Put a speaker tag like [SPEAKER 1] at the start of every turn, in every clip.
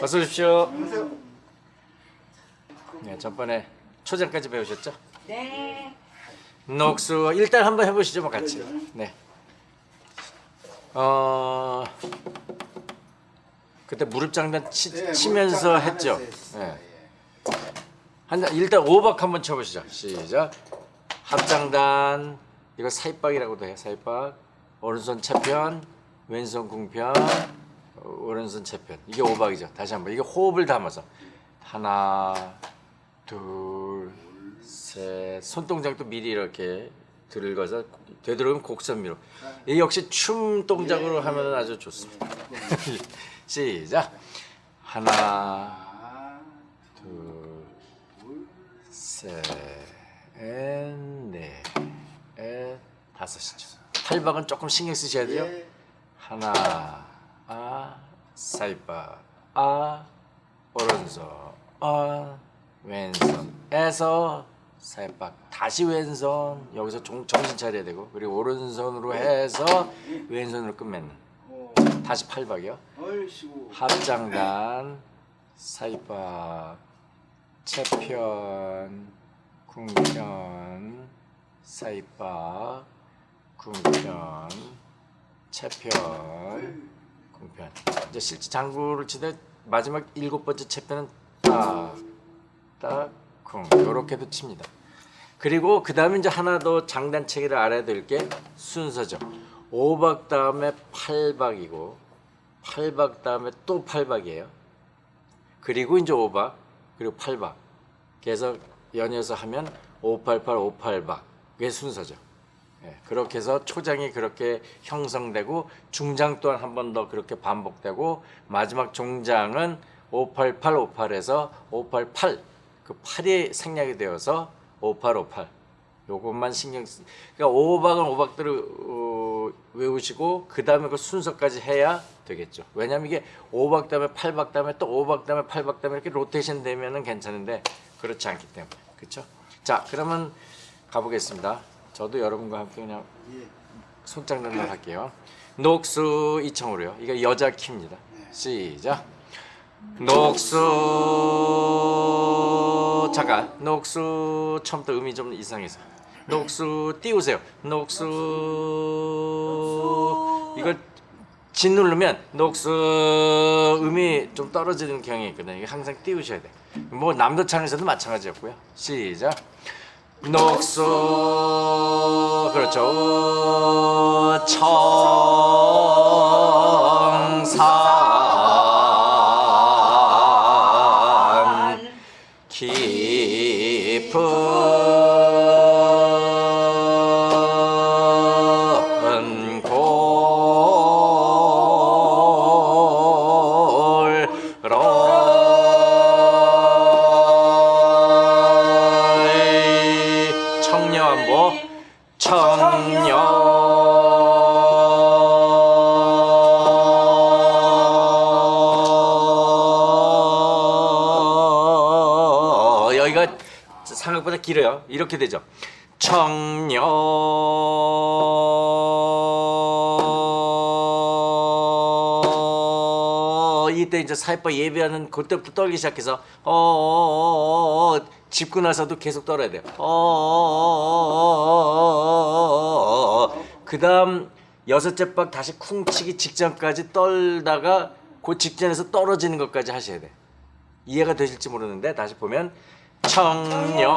[SPEAKER 1] 어서 오십시오. 네, 전번에 초장까지 배우셨죠?
[SPEAKER 2] 네.
[SPEAKER 1] 녹수 일단 한번 해보시죠, 뭐 같이. 네. 어 그때 무릎 장단 치,
[SPEAKER 3] 네,
[SPEAKER 1] 치면서
[SPEAKER 3] 무릎
[SPEAKER 1] 했죠. 네. 한 일단 오박 한번 쳐보시죠. 시작. 합장단 이거 사입박이라고도 해요. 사입박. 오른손 채편, 왼손 궁편, 어, 오른손 채편. 이게 오박이죠. 다시 한번 이게 호흡을 담아서 하나, 둘, 셋. 손동작도 미리 이렇게 들어서 되도록이면 곡선미로. 이 역시 춤 동작으로 하면 아주 좋습니다. 시작. 하나,
[SPEAKER 3] 하나,
[SPEAKER 1] 둘,
[SPEAKER 3] 둘,
[SPEAKER 1] 셋, 넷, 넷, 다섯이죠. 팔박은 조금 신경 쓰셔야 돼요.
[SPEAKER 3] 예,
[SPEAKER 1] 하나, 아, 사이바, 아, 오른손, 아, 왼손에서. 사이박, 다시 왼손, 여기서 종, 정신 차려야 되고, 그리고 오른손으로 해서 왼손으로 끝맺는.
[SPEAKER 3] 어,
[SPEAKER 1] 다시 팔박이요. 합장단, 사이박, 채편, 궁편, 사이박, 궁편, 채편, 궁편. 이제 실제 장구를 치되 마지막 일곱 번째 채편은 딱, 딱, 궁 이렇게도 칩니다. 그리고 그 다음에 이제 하나 더 장단체계를 알아야 될 게 순서죠. 5박 다음에 8박이고 8박 다음에 또 8박이에요. 그리고 이제 5박 그리고 8박. 그래서 연이어서 하면 588, 588박. 그게 순서죠. 예, 그렇게 해서 초장이 그렇게 형성되고 중장 또한 한 번 더 그렇게 반복되고 마지막 종장은 588, 58에서 588. 그 8이 생략이 되어서 5858. 요것만 신경 쓰. 그러니까 5박은 5박대로 어, 외우시고 그 다음에 그 순서까지 해야 되겠죠. 왜냐면 이게 5박 다음에 8박 다음에 또 5박 다음에 8박 다음에 이렇게 로테이션 되면은 괜찮은데 그렇지 않기 때문에 그렇죠. 자 그러면 가보겠습니다. 저도 여러분과 함께 그냥
[SPEAKER 3] 예.
[SPEAKER 1] 손장난을 할게요. 녹수 이청으로요. 이거 여자 키입니다. 시작. 녹수 잠깐 녹수 처음부터 음이 좀 이상해서 녹수 띄우세요. 녹수 이걸 진 누르면 녹수 음이 좀 떨어지는 경향이 있거든요. 이거 항상 띄우셔야 돼. 뭐 남도 창에서도 마찬가지였고요. 시작. 녹수 그렇죠. 청산 이렇게 되죠. 청년 이때 이제 사회파 예배하는 그때부터 떨기 시작해서 어, 어, 어, 어 집고 나서도 계속 떨어야 돼요. 어그 다음 여섯째 박 다시 쿵치기 직전까지 떨다가 그 직전에서 떨어지는 것까지 하셔야 돼 이해가 되실지 모르는데 다시 보면 청년.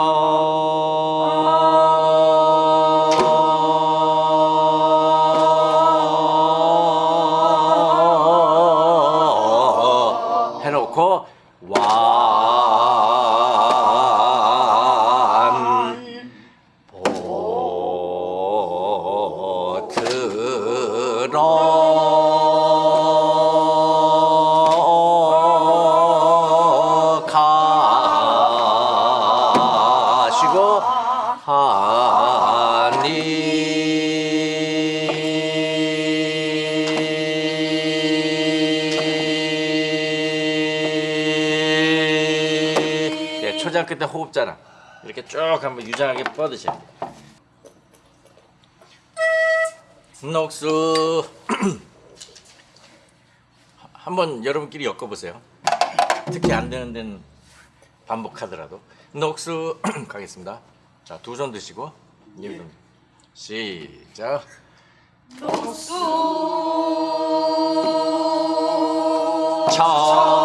[SPEAKER 1] 쭉 한번 유장하게 뻗으셔야 돼요. 녹수 한번 여러분끼리 엮어보세요. 특히 안 되는 데는 반복하더라도 녹수 가겠습니다. 자, 두 손 드시고 예비동 시작. 녹수 떨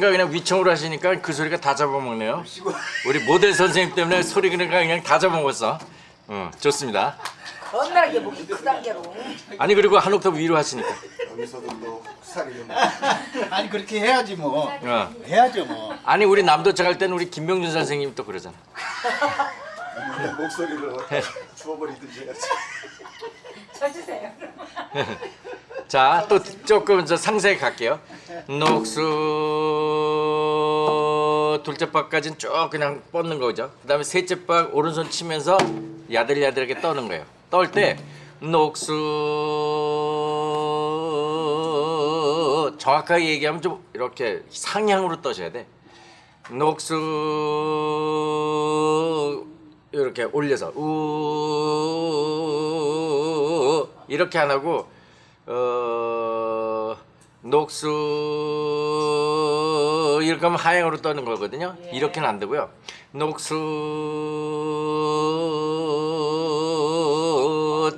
[SPEAKER 1] 높으신가 그냥 위청으로 하시니까 그 소리가 다 잡아먹네요. 우리 모델 선생님 때문에 소리 그냥 그냥 다 잡아먹었어. 어, 좋습니다.
[SPEAKER 2] 겁나게 목이 크단 게로.
[SPEAKER 1] 아니 그리고 한 옥타브 위로 하시니까.
[SPEAKER 3] 여기서도 또 살이 좀
[SPEAKER 4] 아니 그렇게 해야지 뭐.
[SPEAKER 1] 어.
[SPEAKER 4] 해야죠 뭐.
[SPEAKER 1] 아니 우리 남도착 할 때는 우리 김명준 선생님 또 그러잖아.
[SPEAKER 3] 목소리를 주워버리든지 해야지.
[SPEAKER 2] 쳐주세요.
[SPEAKER 1] 자, 또 조금 저 상세히 갈게요. 녹수 둘째 박까지는 쭉 그냥 뻗는 거죠. 그 다음에 셋째 박 오른손 치면서 야들야들하게 떠는 거예요. 떨 때 녹수 정확하게 얘기하면 좀 이렇게 상향으로 떠셔야 돼. 녹수 이렇게 올려서 우 이렇게 안 하고 어 녹수 이렇게 하면 하향으로 떠는 거거든요. 이렇게는 안 되고요. 녹수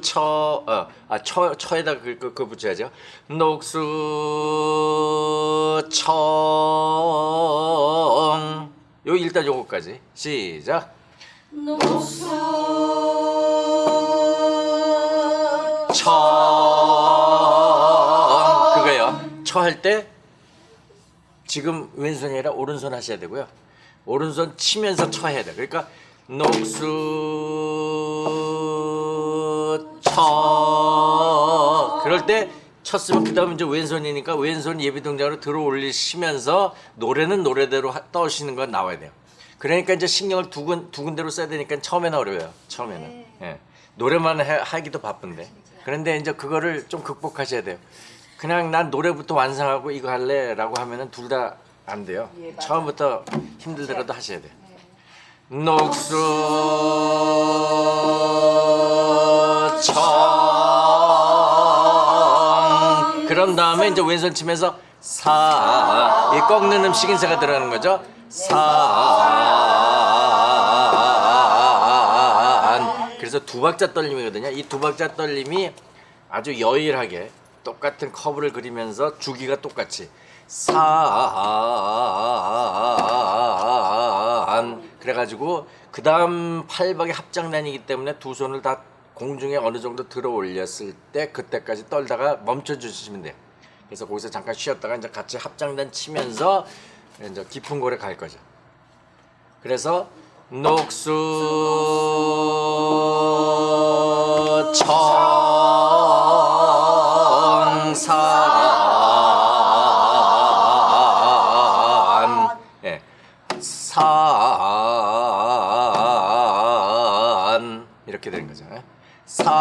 [SPEAKER 1] 처, 어, 아, 처, 처에다 그, 그, 그 붙여야죠. 녹수 청. 요 일단 요거까지 시작. 처 그거요. 처 할 때 지금 왼손이 아니라 오른손 하셔야 되고요. 오른손 치면서 처 해야 돼. 그러니까 녹수 처 그럴 때 쳤으면 그 다음에 이제 왼손이니까 왼손 예비 동작으로 들어 올리시면서 노래는 노래대로 하- 떠시는 건 나와야 돼요. 그러니까 이제 신경을 두, 군, 두 군데로 써야 되니까 처음에는 어려워요. 처음에는. 예. 노래만 해- 하기도 바쁜데. 그런데 이제 그거를 좀 극복하셔야 돼요. 그냥 난 노래부터 완성하고 이거 할래 라고 하면은 둘 다 안 돼요. 처음부터 힘들더라도 하셔야 돼요. 녹수 청 그런 다음에 이제 왼손 치면서 사, 이 꺾는 음식 인사가 들어가는 거죠. 산. 그래서 두 박자 떨림이거든요. 이 두 박자 떨림이 아주 여일하게 똑같은 커브를 그리면서 주기가 똑같이 산. 그래가지고 그 다음 팔박의 합장난이기 때문에 두 손을 다 공중에 어느 정도 들어 올렸을 때 그때까지 떨다가 멈춰 주시면 돼요. 그래서 거기서 잠깐 쉬었다가 이제 같이 합장단 치면서 이제 깊은 골에 갈 거죠. 그래서 녹수 청 산 예. 산 이렇게 되는 거죠. 예? 산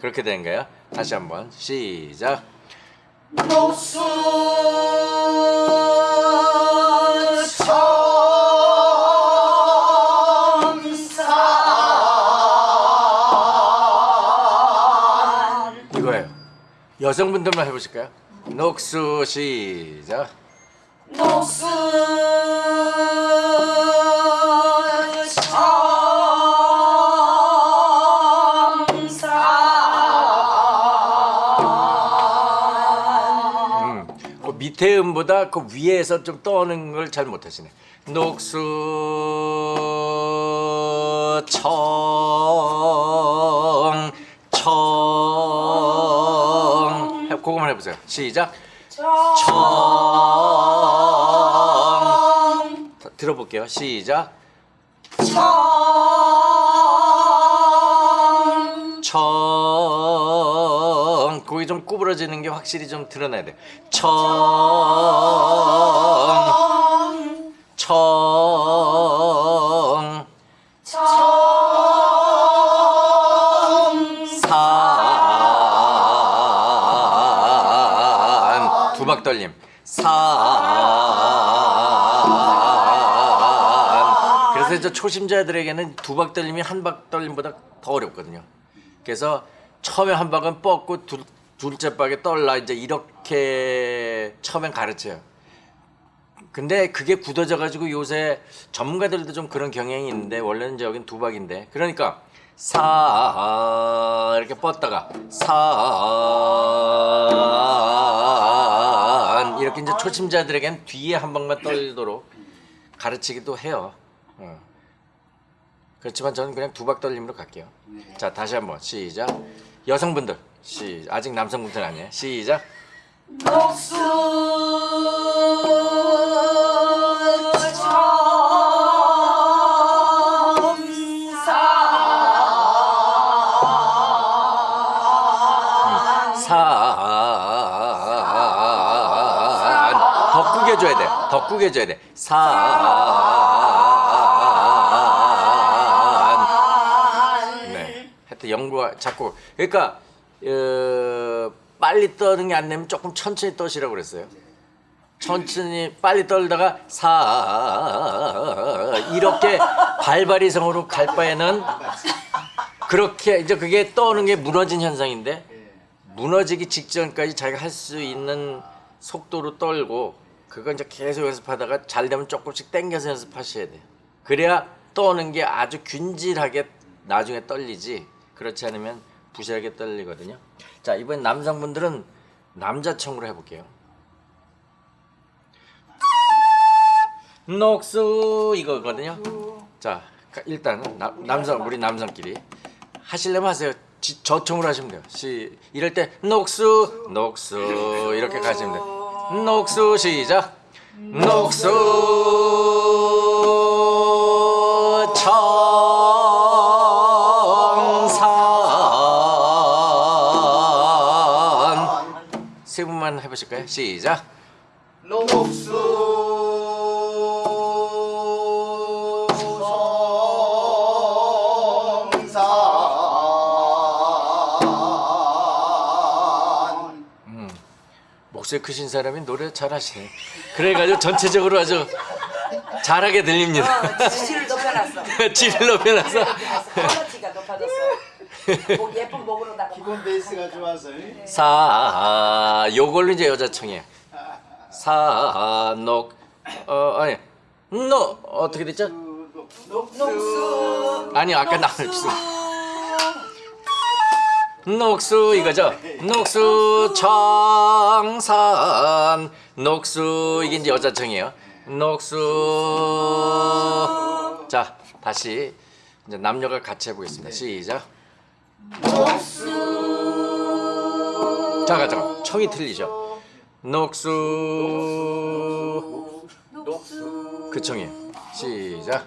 [SPEAKER 1] 그렇게 되는 거예요. 다시 한번 시작. 이거 여성분들만 해보실까요? 녹수 시작.
[SPEAKER 2] 녹수
[SPEAKER 1] 음, 그 밑에 음보다 그 위에서 좀 떠는 걸 잘 못하시네. 녹수 청 청. 해- 그거만 해보세요. 시작. 청. 자, 들어볼게요. 시작. 청. 거기 좀 구부러지는 게 확실히 좀 드러나야 돼. 청. 청. 그래서 초심자들에게는 두 박 떨림이 한 박 떨림보다 더 어렵거든요. 그래서 처음에 한 박은 뻗고 둘, 둘째 박에 떨라 이제 이렇게 처음엔 가르쳐요. 근데 그게 굳어져 가지고 요새 전문가들도 좀 그런 경향이 있는데 원래는 이제 여긴 두 박인데 그러니까 사 이렇게 뻗다가 산 이렇게 이제 초심자들에겐 뒤에 한 방만 떨도록 가르치기도 해요. 어. 그렇지만 저는 그냥 두박 떨림으로 갈게요. 자 다시 한번 시작. 여성분들 시 아직 남성분들 아니에요. 시작.
[SPEAKER 2] 녹수 청산
[SPEAKER 1] 산더 꾸게 줘야 돼. 더 꾸게 줘야 돼. 산. 네. 하여튼 연구가 자꾸 그러니까 어, 빨리 떠는 게 안 되면 조금 천천히 떠시라고 그랬어요. 천천히 빨리 떨다가 사 이렇게 발발이성으로 갈 바에는 그렇게 이제 그게 떠오는 게 무너진 현상인데 무너지기 직전까지 자기가 할 수 있는 속도로 떨고 그거 이제 계속 연습하다가 잘 되면 조금씩 당겨서 연습하셔야 돼요. 그래야 떠오는 게 아주 균질하게 나중에 떨리지 그렇지 않으면 부실하게 떨리거든요. 자 이번 남성분들은 남자청으로 해볼게요. 녹수 이거거든요. 자 일단 남, 남성 우리 남성끼리 하실려면 하세요. 지, 저청으로 하시면 돼요. 시 이럴 때 녹수 녹수 이렇게 가시면 돼요. 녹수 시작. 녹수 해보실까요? 시작.
[SPEAKER 3] 성산
[SPEAKER 1] 목소리 크신 사람이 노래 잘하시네. 그래가지고 전체적으로 아주 잘하게 들립니다.
[SPEAKER 2] 어, 지지를 높여놨어
[SPEAKER 1] 질을 높여놔서
[SPEAKER 2] 퀄리티가 높아졌어
[SPEAKER 4] 기본 베이스가 좋아서
[SPEAKER 1] 사 요걸로 이제 여자청이에요. 사녹 어 아니 노 어떻게 됐죠?
[SPEAKER 2] 녹수
[SPEAKER 1] 아니 아까 나왔어. 녹수 이거죠. 녹수 청산 녹수 이게 이제 여자청이에요. 녹수 자 다시 이제 남녀가 같이 해보겠습니다. 시작. 녹수 잠깐 잠깐 청이 틀리죠. 녹수 그 청이에요. 시작.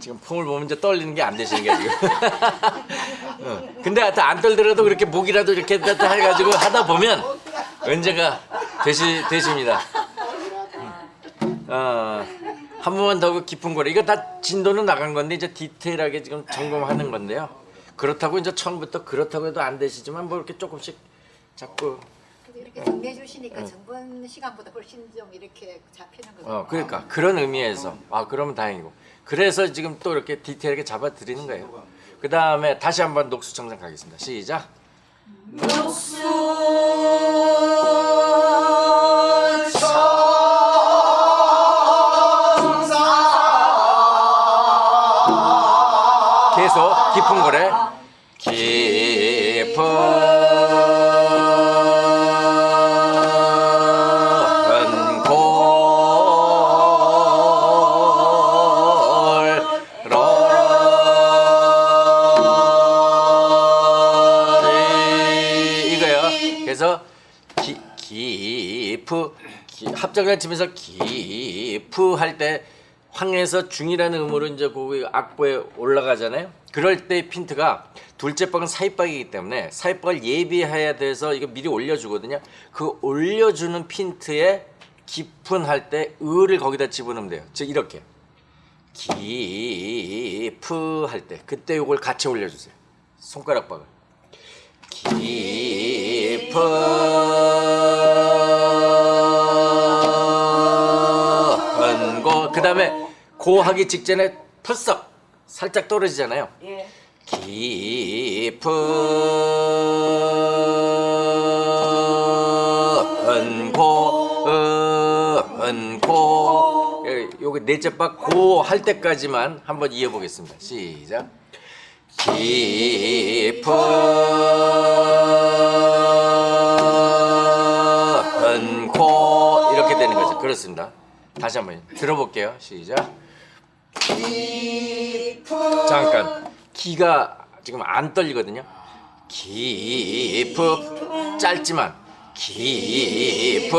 [SPEAKER 1] 지금 폼을 보면 이제 떨리는 게 안 되시는 게 지금. 어. 근데 하여튼 안 떨더라도 그렇게 목이라도 이렇게 했다 해가지고 하다 보면 언제가 되시 되십니다. 음. 어, 한 번만 더 깊은 거래. 이거 다 진도는 나간 건데 이제 디테일하게 지금 점검하는 건데요. 그렇다고 이제 처음부터 그렇다고 해도 안 되시지만 뭐 이렇게 조금씩 자꾸
[SPEAKER 5] 이렇게 정리해 주시니까 전번 시간보다 훨씬 좀 이렇게 잡히는 것 같아요.
[SPEAKER 1] 어, 그러니까 그런 의미에서 아 그러면 다행이고 그래서 지금 또 이렇게 디테일하게 잡아 드리는 거예요. 그 다음에 다시 한번 녹수 청산 가겠습니다. 시작. 계속 깊은 거래. 합작을 치면서 기프 할 때 황에서 중이라는 음으로 이제 그 악보에 올라가잖아요. 그럴 때 핀트가 둘째 박은 사입박이기 때문에 사입박을 예비해야 돼서 이거 미리 올려주거든요. 그 올려주는 핀트에 깊은 할 때 을을 거기다 집어넣으면 돼요. 즉 이렇게 기프 할 때 그때 요걸 같이 올려주세요. 손가락 박을 깊은 그 다음에 고 하기 직전에 펄썩 살짝 떨어지잖아요.
[SPEAKER 2] 예.
[SPEAKER 1] 깊은 고은 고 요게 넷째 박 고 할 때까지만 한번 이어보겠습니다. 시작. 깊은 고 이렇게 되는 거죠. 그렇습니다. 다시 한번 들어볼게요. 시작. 잠깐 기가 지금 안 떨리거든요. 깊은 짧지만 깊은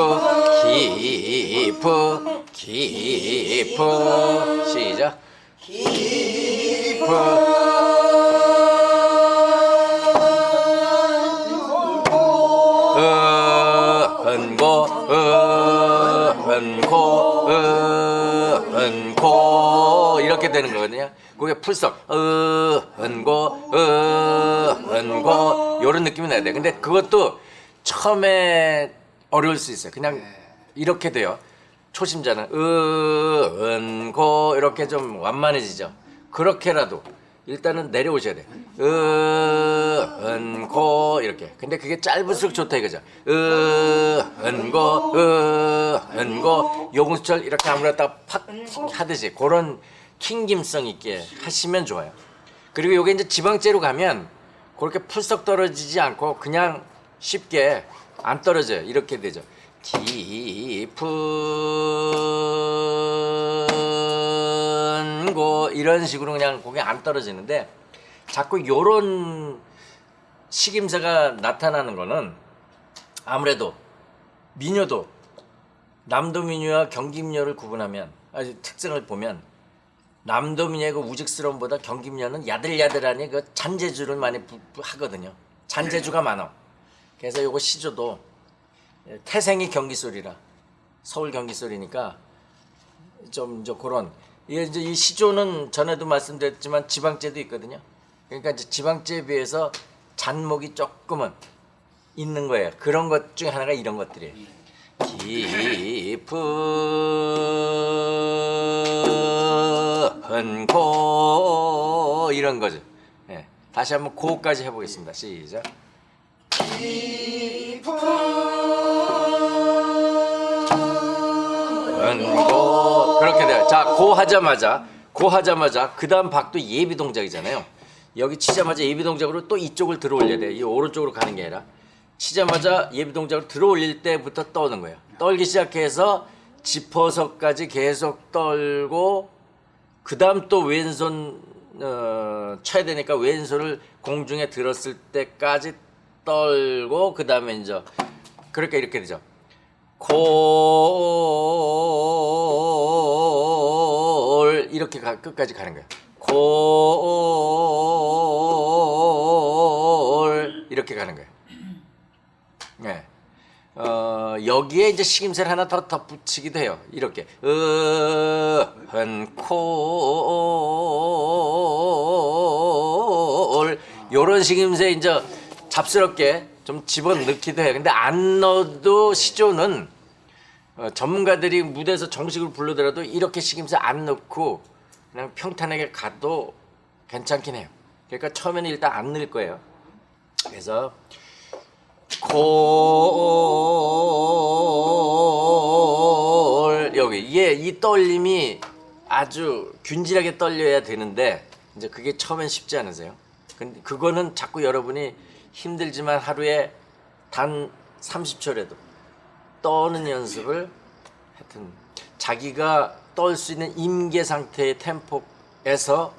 [SPEAKER 1] 깊은 깊은 시작. 은 은고 이런 느낌이 나야 돼. 근데 그것도 처음에 어려울 수 있어요. 그냥 이렇게 돼요. 초심자는 은고 이렇게 좀 완만해지죠. 그렇게라도 일단은 내려오셔야 돼. 은고 이렇게. 근데 그게 짧을수록 좋다 이거죠. 은고 은고 요금수철 이렇게 아무래도 팍 하듯이 그런 튕김성 있게 하시면 좋아요. 그리고 요게 이제 지방제로 가면 그렇게 풀썩 떨어지지 않고 그냥 쉽게 안 떨어져요. 이렇게 되죠. 깊은 곳 이런 식으로 그냥 고개 안 떨어지는데 자꾸 요런 식임새가 나타나는 거는 아무래도 민요도 남도 민요와 경기 민요를 구분하면 아주 특성을 보면 남도 민요의 그 우직스러움보다 경기 민요는 야들야들하니 그 잔재주를 많이 부- 부- 하거든요. 잔재주가 많아. 그래서 요거 시조도 태생이 경기 소리라 서울 경기 소리니까 좀 이제 그런 이게 이제 이 시조는 전에도 말씀드렸지만 지방제도 있거든요. 그러니까 이제 지방제에 비해서 잔목이 조금은 있는 거예요. 그런 것 중에 하나가 이런 것들이에요. 깊은 고 이런 거죠. 예. 다시 한번 고까지 해보겠습니다. 시작. 은고 그렇게 돼요. 자, 고 하자마자 고 하자마자 그 다음 박도 예비 동작이잖아요. 여기 치자마자 예비 동작으로 또 이쪽을 들어 올려야 돼. 이 오른쪽으로 가는 게 아니라 치자마자 예비 동작으로 들어 올릴 때부터 떠는 거예요. 떨기 시작해서 짚어서까지 계속 떨고 그 다음 또 왼손 어, 쳐야 되니까 왼손을 공중에 들었을 때까지 떨고 그 다음에 이제 그러니까 이렇게 되죠. 골 이렇게 가, 끝까지 가는 거예요. 골 이렇게 가는 거예요. 네. 어, 여기에 이제 식임새를 하나 더 덧붙이기도 해요. 이렇게 은콜 요런 식임새 이제 잡스럽게 좀 집어넣기도 해요. 근데 안 넣어도 시조는 어, 전문가들이 무대에서 정식으로 불러더라도 이렇게 식임새 안 넣고 그냥 평탄하게 가도 괜찮긴 해요. 그러니까 처음에는 일단 안 넣을 거예요. 그래서 콜 여기 이게 이 떨림이 아주 균질하게 떨려야 되는데 이제 그게 처음엔 쉽지 않으세요. 근데 그거는 자꾸 여러분이 힘들지만 하루에 단 30초라도 떠는 연습을 하여튼 자기가 떨 수 있는 임계 상태의 템포에서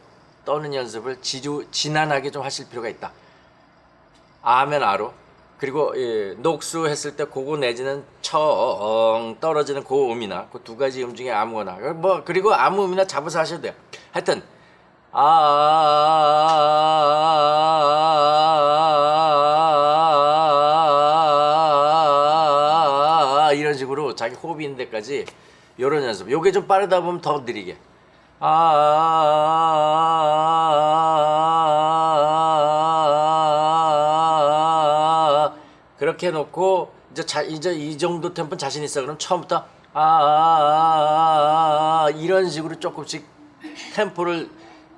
[SPEAKER 1] 떠는 연습을 지루 지난하게 좀 하실 필요가 있다. 아면 아로 그리고 예, 녹수 했을 때 그거 내지는 청 떨어지는 고 음이나 그 두 가지 음 중에 아무거나 뭐 그리고 아무 음이나 잡아서 하셔도 돼요. 하여튼 아 이런 식으로 자기 호흡이 있는 데까지 이런 연습. 요게 좀 빠르다 보면 더 느리게. 아 그렇게 해놓고 이제 자 이제 이 정도 템포 자신 있어 그럼 처음부터 아 이런 식으로 조금씩 템포를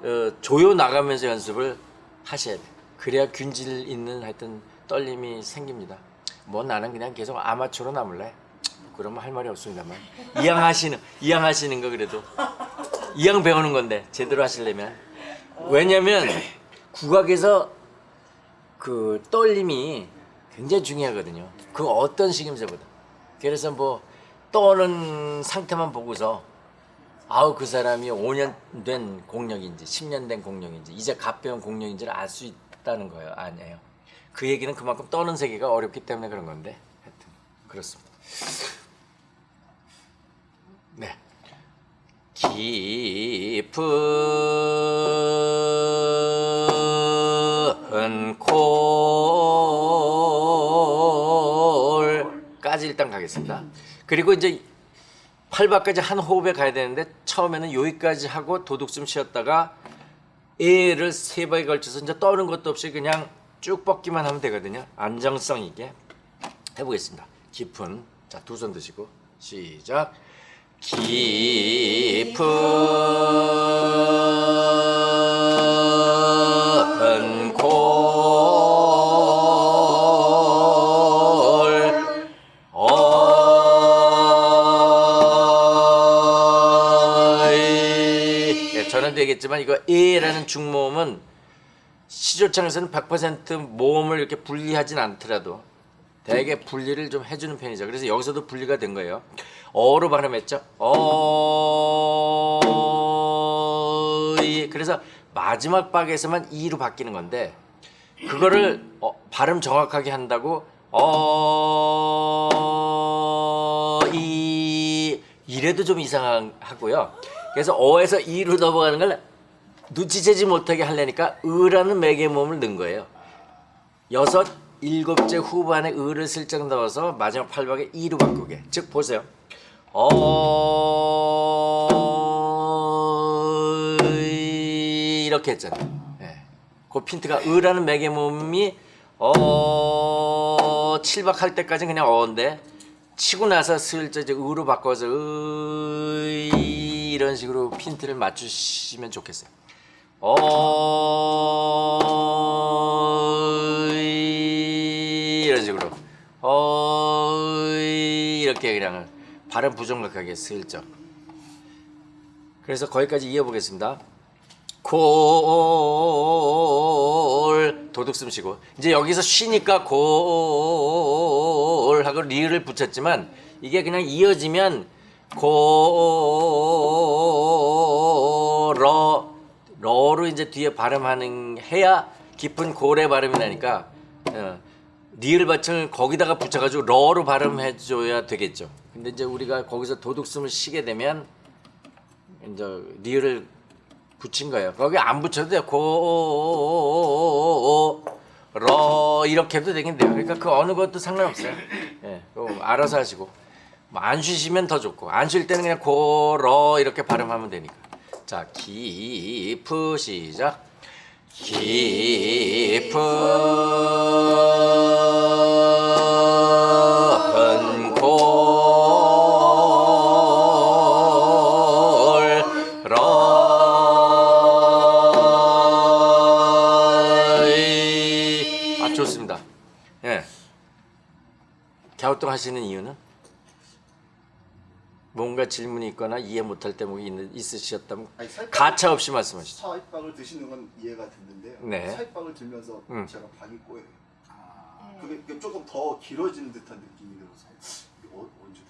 [SPEAKER 1] 어, 조여 나가면서 연습을 하셔야 돼. 그래야 균질 있는 하여튼 떨림이 생깁니다. 뭐 나는 그냥 계속 아마추어로 남을래. 그러면 할 말이 없습니다만 이왕 하시는 이왕 하시는 거 그래도 이왕 배우는 건데 제대로 하시려면 왜냐면 국악에서 그 떨림이 굉장히 중요하거든요. 그 어떤 식임새보다. 그래서 뭐 떠는 상태만 보고서 아우 그 사람이 5년 된 공력인지 10년 된 공력인지 이제 갓 배운 공력인지를 알 수 있다는 거예요. 아니에요. 그 얘기는 그만큼 떠는 세계가 어렵기 때문에 그런 건데 하여튼 그렇습니다. 네. 깊은 콜까지 일단 가겠습니다. 그리고 이제 8박까지 한 호흡에 가야 되는데 처음에는 여기까지 하고 도둑 숨 쉬었다가 에를 세 번에 걸쳐서 이제 떠는 것도 없이 그냥 쭉 뻗기만 하면 되거든요. 안정성 있게 해보겠습니다. 깊은 자 두 손 드시고 시작. 깊은 얘기했지만 이거 에라는 중모음은 시조창에서는 100% 모음을 이렇게 분리하진 않더라도 대개 분리를 좀 해주는 편이죠. 그래서 여기서도 분리가 된 거예요. 어로 발음했죠. 어이 그래서 마지막 박에서만 이로 바뀌는 건데 그거를 어, 발음 정확하게 한다고 어 이 이래도 좀 이상하고요. 그래서 어에서 이로 넘어가는 걸 눈치채지 못하게 하려니까 으라는 매개모음을 넣은 거예요. 여섯 일곱째 후반에 을을 슬쩍 넣어서 마지막 팔박에 이로 바꾸게. 즉 보세요. 어 이렇게 했잖아요. 예. 그 핀트가 으라는 매개 몸이 어 칠박 할 때까지 그냥 어인데 치고 나서 슬쩍 이제 으로 바꿔서 으 이런 식으로 핀트를 맞추시면 좋겠어요. 어이 이런 식으로. 어이 이렇게 그냥 발음 부정확하게 슬쩍. 그래서 거기까지 이어보겠습니다. 콜 도둑 숨 쉬고. 이제 여기서 쉬니까 콜 하고 리을을 붙였지만 이게 그냥 이어지면 콜러 러로 이제 뒤에 발음하는 해야 깊은 고래 발음이 나니까 어, 리을 받침을 거기다가 붙여가지고 러로 발음해줘야 되겠죠. 근데 이제 우리가 거기서 도둑숨을 쉬게 되면 이제 리을을 붙인 거예요. 거기 안 붙여도 돼요. 고, 러 이렇게 해도 되겠네요. 그러니까 그 어느 것도 상관없어요. 예, 알아서 하시고 뭐 안 쉬시면 더 좋고 안 쉴 때는 그냥 고, 러 이렇게 발음하면 되니까. 자 깊으 시작 깊은 골 러이. 아 좋습니다. 예. 갸우뚱 하시는 이유는? 뭔가 질문이 있거나 이해 못할 대목이 있, 있으셨다면 가차 없이 말씀하시죠.
[SPEAKER 3] 사이빵을 드시는 건 이해가 됐는데요.
[SPEAKER 1] 네.
[SPEAKER 3] 사이빵을 들면서
[SPEAKER 1] 음.
[SPEAKER 3] 제가 박이 꼬여요.
[SPEAKER 5] 네.
[SPEAKER 3] 그게, 그게 조금 더 길어지는 듯한 느낌이 들어서 어, 언제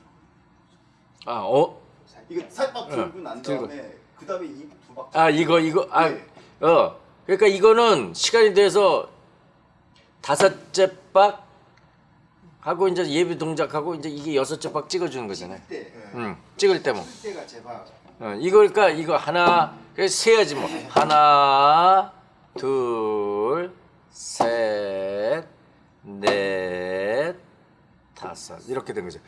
[SPEAKER 3] 들어가요?
[SPEAKER 1] 아, 어?
[SPEAKER 3] 이게 살빵 들고
[SPEAKER 1] 응,
[SPEAKER 3] 난
[SPEAKER 1] 들고.
[SPEAKER 3] 다음에 그 다음에 이두 박.
[SPEAKER 1] 아, 이거 이거 아,
[SPEAKER 3] 네.
[SPEAKER 1] 어. 그러니까 이거는 시간이 돼서 다섯째 박 하고 이제 예비 동작하고 이제 이게 여섯째 박 찍어 주는 거잖아요.
[SPEAKER 4] 때
[SPEAKER 1] 음. 찍을 때 뭐.
[SPEAKER 4] 때가 제발
[SPEAKER 1] 어, 이거 그러니까 이거 하나 그래 세야지 뭐 하나 둘 셋 넷 다섯 이렇게 된 거죠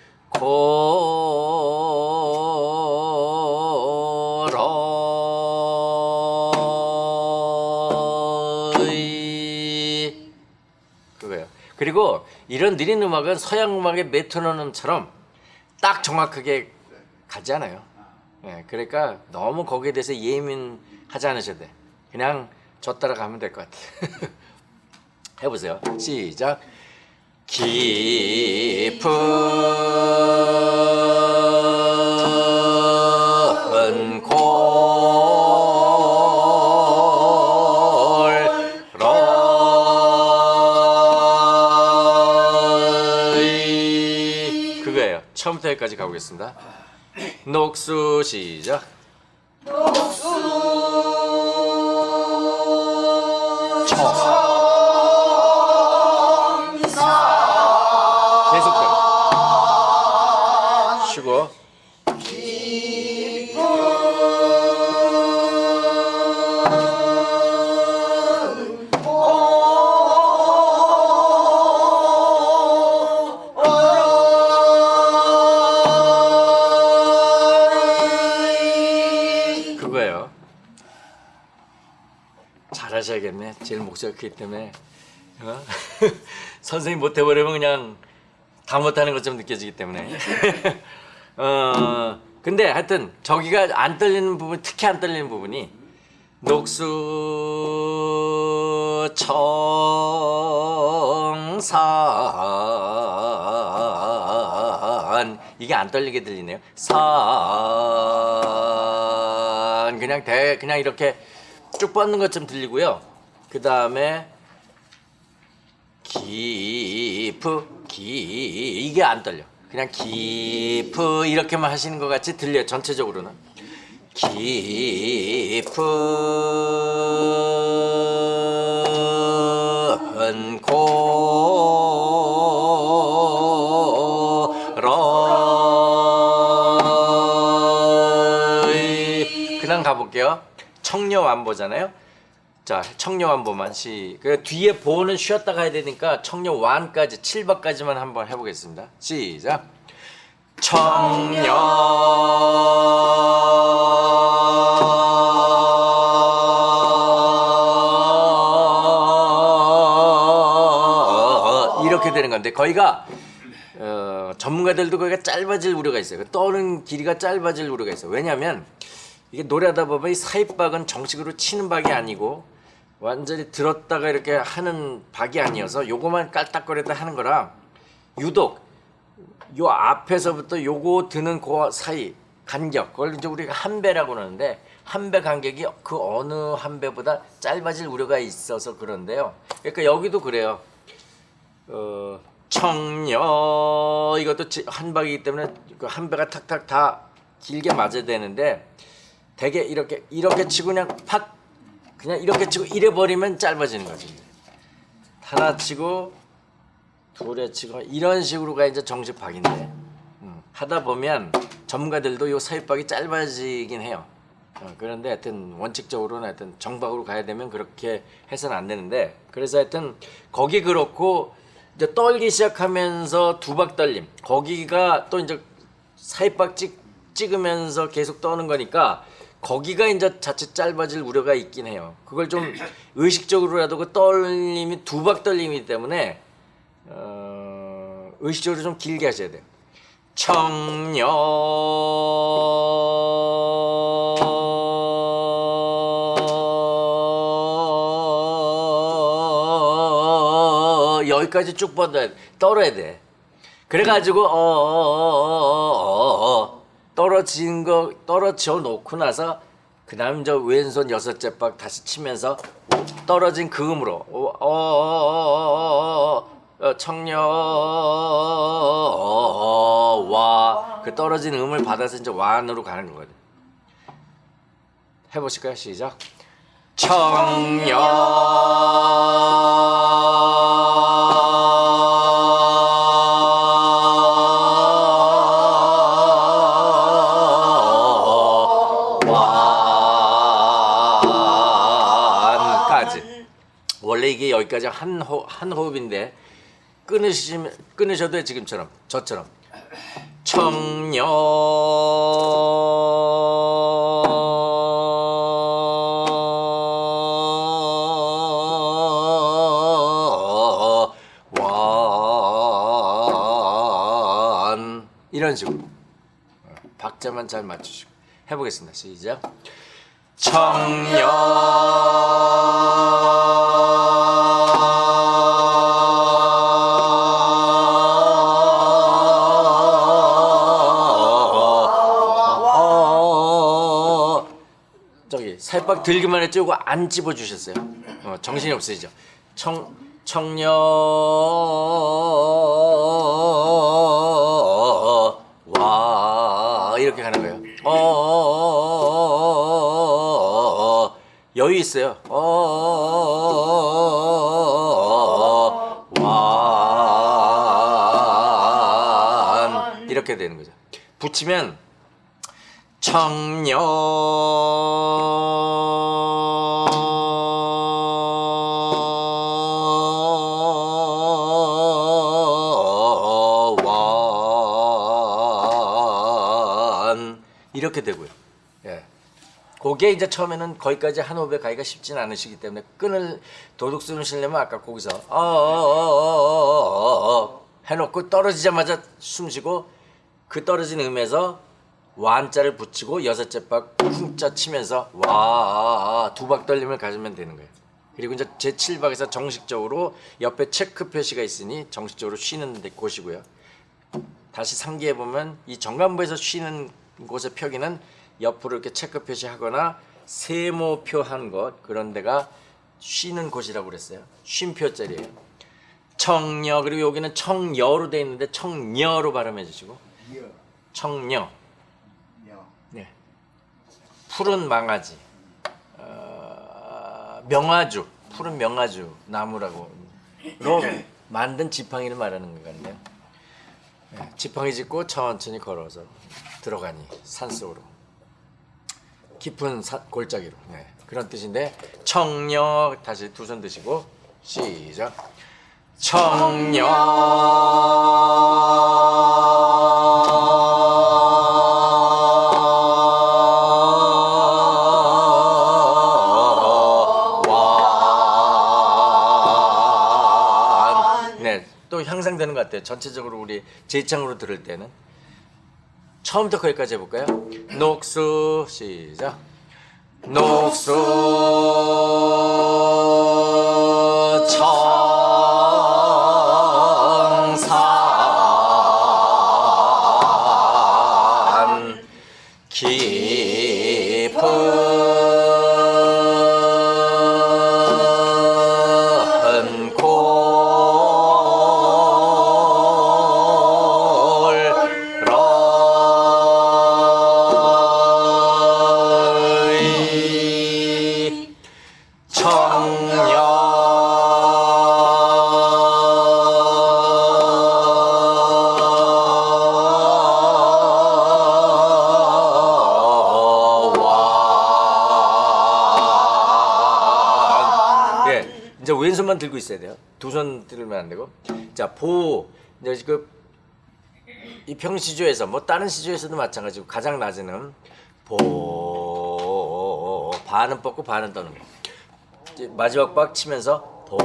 [SPEAKER 1] 고로이 그거예요 그리고 이런 느린 음악은 서양 음악의 메트로놈처럼 딱 정확하게 가지 않아요 예, 그러니까 너무 거기에 대해서 예민하지 않으셔도 돼. 그냥 저 따라가면 될 것 같아. 해보세요. 시작. 깊은 골 처음부터 여기까지 가보겠습니다. 녹수 시작. 제일 크기 때문에. 어? 선생님 못해버리면 그냥 다 못하는 것처럼 느껴지기 때문에. 어, 근데 하여튼 저기가 안 떨리는 부분, 특히 안 떨리는 부분이 녹수 청산 이게 안 떨리게 들리네요. 산 그냥 대 그냥 이렇게 쭉 뻗는 것처럼 들리고요. 그 다음에 기프 기 이게 안 떨려. 그냥 기프 이렇게만 하시는 것 같이 들려 요 전체적으로는 깊은 고로이 그냥 가볼게요. 청녀 완보잖아요. 자, 청녀완보만 시. 그 뒤에 보는 쉬었다 가야 되니까 청녀완까지 7박까지만 한번 해보겠습니다. 시작. 청녀 이렇게 되는 건데 거기가 어, 전문가들도 거기가 짧아질 우려가 있어요. 그 떠는 길이가 짧아질 우려가 있어요. 왜냐하면 이게 노래하다 보면 이 사입박은 정식으로 치는 박이 아니고 완전히 들었다가 이렇게 하는 박이 아니어서 요거만 깔딱거렸다 하는 거라 유독 요 앞에서부터 요거 드는 그 사이 간격 그걸 이제 우리가 한 배라고 그러는데 한 배 간격이 그 어느 한 배보다 짧아질 우려가 있어서 그런데요. 그러니까 여기도 그래요. 어, 청녀 이것도 지- 한 박이기 때문에 그한 배가 탁탁 다 길게 맞아야 되는데 되게 이렇게 이렇게 치고 그냥 팍 그냥 이렇게 치고 이래 버리면 짧아지는 거지. 하나 치고 둘에 치고 이런 식으로가 이제 정식 박인데 음, 하다 보면 전문가들도 요 사입박이 짧아지긴 해요. 어, 그런데 하여튼 원칙적으로는 하여튼 정박으로 가야 되면 그렇게 해서는 안 되는데 그래서 하여튼 거기 그렇고 이제 떨기 시작하면서 두박 떨림 거기가 또 이제 사입박 찍, 찍으면서 계속 떠는 거니까 거기가 이제 자칫 짧아질 우려가 있긴 해요. 그걸 좀 의식적으로라도 그 떨림이 두박 떨림이기 때문에 어, 의식적으로 좀 길게 하셔야 돼요. 청년 여기까지 쭉 뻗어야 돼. 떨어야 돼. 그래가지고 어, 어어어어어 떨어진 거 떨어져 놓고 나서 그 다음 저 왼손 여섯째 박 다시 치면서 떨어진 그 음으로 어, 어어어어어 청녀와 그 떨어진 음을 받아서 이제 완으로 가는 거거든. 해보실까요? 시작. 청녀 이게 여기까지 한, 호, 한 호흡인데 끊으시면 끊으셔도 지금처럼 저처럼. 청녀. 완 이런 식으로. 박자만 잘 맞추시고 해보겠습니다. 시작. 청녀 살박 들기만 했죠? 안 찝어 주셨어요. 어, 정신이 없으시죠? 청 청녀 와 이렇게 가는 거예요. 어 여유 있어요. 어완 이렇게 되는 거죠. 붙이면 청녀 그게 이제 처음에는 거기까지 한 호흡에 가기가 쉽진 않으시기 때문에 끈을 도둑스름 실려면 아까 거기서 어어어어어어 해놓고 떨어지자마자 숨쉬고 그 떨어진 음에서 완자를 붙이고 여섯째 박 쿵짜 치면서 와 두 박 떨림을 가지면 되는 거예요. 그리고 이제 제 7박에서 정식적으로 옆에 체크 표시가 있으니 정식적으로 쉬는 데 곳이고요. 다시 상기해 보면 이 정관부에서 쉬는 곳의 표기는 옆으로 이렇게 체크 표시하거나 세모표 한 것 그런 데가 쉬는 곳이라고 그랬어요. 쉼표짜리예요. 청녀 그리고 여기는 청여로 돼 있는데 청녀로 발음해 주시고
[SPEAKER 4] 여,
[SPEAKER 1] 청녀
[SPEAKER 4] 여.
[SPEAKER 1] 네. 푸른 망아지 어, 명아주 푸른 명아주 나무라고 로 만든 지팡이를 말하는 것 같네요 네, 지팡이 짚고 천천히 걸어서 들어가니 산속으로 깊은 사- 골짜기로. 네, 그런 뜻인데 청녀 다시 두 손 드시고 시작. 청녀. 네, 또 향상되는 것 같아요. 전체적으로 우리 제창으로 들을 때는 처음부터 거기까지 해볼까요? 녹수 시작. 녹수 이제 왼손만 들고 있어야 돼요. 두 손 들면 안 되고. 자, 보 이제 그 이 평시조에서 뭐 다른 시조에서도 마찬가지고 가장 낮은 음 보 반은 뻗고 반은 떠는 거. 마지막 박 치면서 보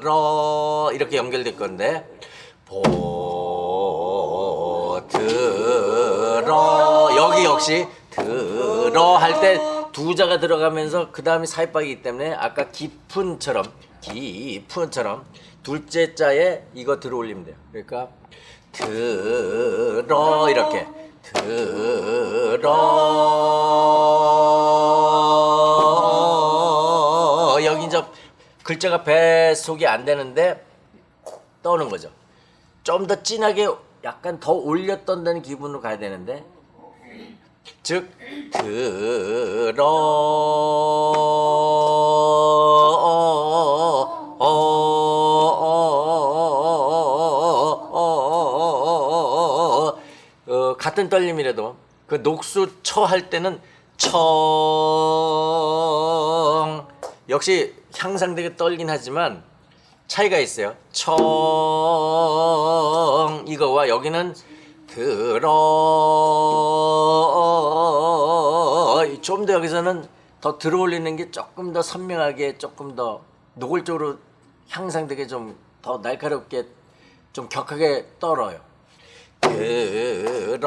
[SPEAKER 1] 들어. 이렇게 연결될 건데. 보 들어. 여기 역시 들어 할 때 두 자가 들어가면서 그 다음에 사입박이기 때문에 아까 깊은처럼 깊은처럼 둘째 자에 이거 들어올리면 돼요. 그러니까 들어. 이렇게 들어. 여기 이제 글자가 배속이 안 되는데 떠는 거죠. 좀 더 진하게 약간 더 올려 떤다는 기분으로 가야 되는데. 즉 들어 어, 같은 떨림이라도 그 녹수 처 할 때는 청 역시 향상되게 떨긴 하지만 차이가 있어요. 청 이거와 여기는 들어 좀 더 여기서는 더 들어올리는 게 조금 더 선명하게 조금 더 노골적으로 향상되게 좀 더 날카롭게 좀 격하게 떨어요. 들어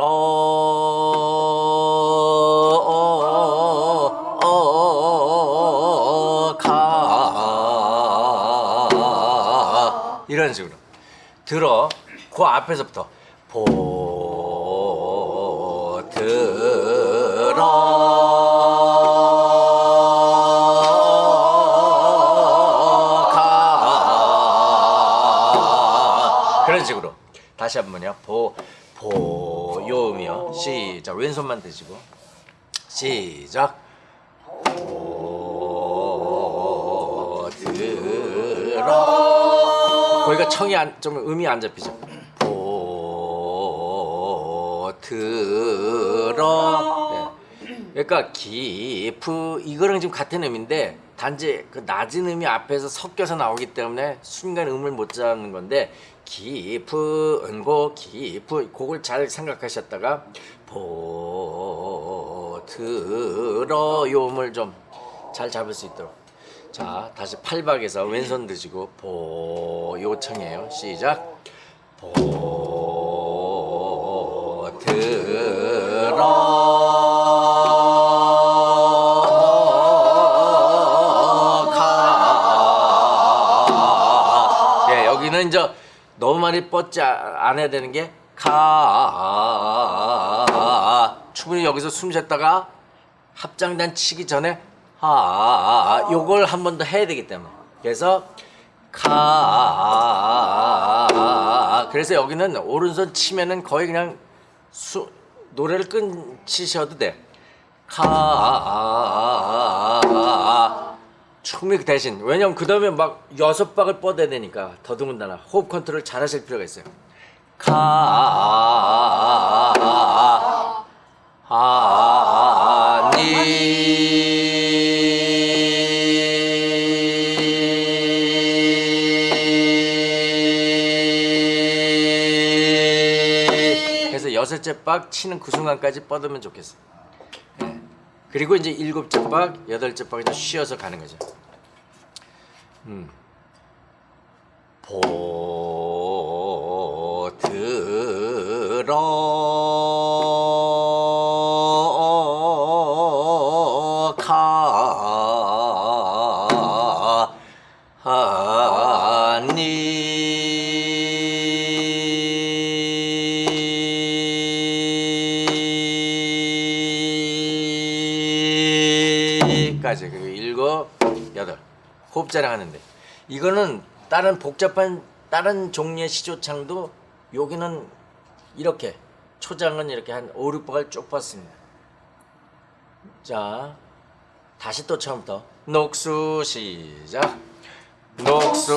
[SPEAKER 1] 가 이런 식으로 들어 그 앞에서부터 보 들어 가 그런 식으로 다시 한번요 시작. 왼손만 드시고. 시작. 보 들어. 거기가 청이 안, 좀 음이 안 잡히죠. 보 들어. 네. 그러니까 기프 이거랑 지금 같은 음인데 단지 그 낮은 음이 앞에서 섞여서 나오기 때문에 순간 음을 못 잡는 건데 기프 은고 기프 그걸 잘 생각하셨다가 보 들어 요 음을 좀 잘 잡을 수 있도록. 자 다시 팔박에서 왼손 드시고 보 요청해요. 시작. 보 많이 뻗지 해야 되는 게 가. 충분히 여기서 숨 쉬었다가 합장단 치기 전에 하. 요걸 한 번 더 해야 되기 때문에. 그래서 가. 그래서 여기는 오른손 치면은 거의 그냥 수, 노래를 끊치셔도 돼. 가. 충분히 그 대신 왜냐면 그 다음에 막 여섯 박을 뻗어야 되니까 더더군다나 호흡 컨트롤 잘 하실 필요가 있어요. 가. 아니 그래서 여섯째 박 치는 그 순간까지 뻗으면 좋겠어. 예. 그리고 이제 일곱째 박, 여덟째 박 이제 쉬어서 가는 거죠. 음. 보 들어 호흡 자랑하는데. 이거는 다른 복잡한 다른 종류의 시조창도 여기는 이렇게 초장은 이렇게 한 5, 6박을 쭉 뻗습니다. 자 다시 또 처음부터. 녹수 시작. 녹수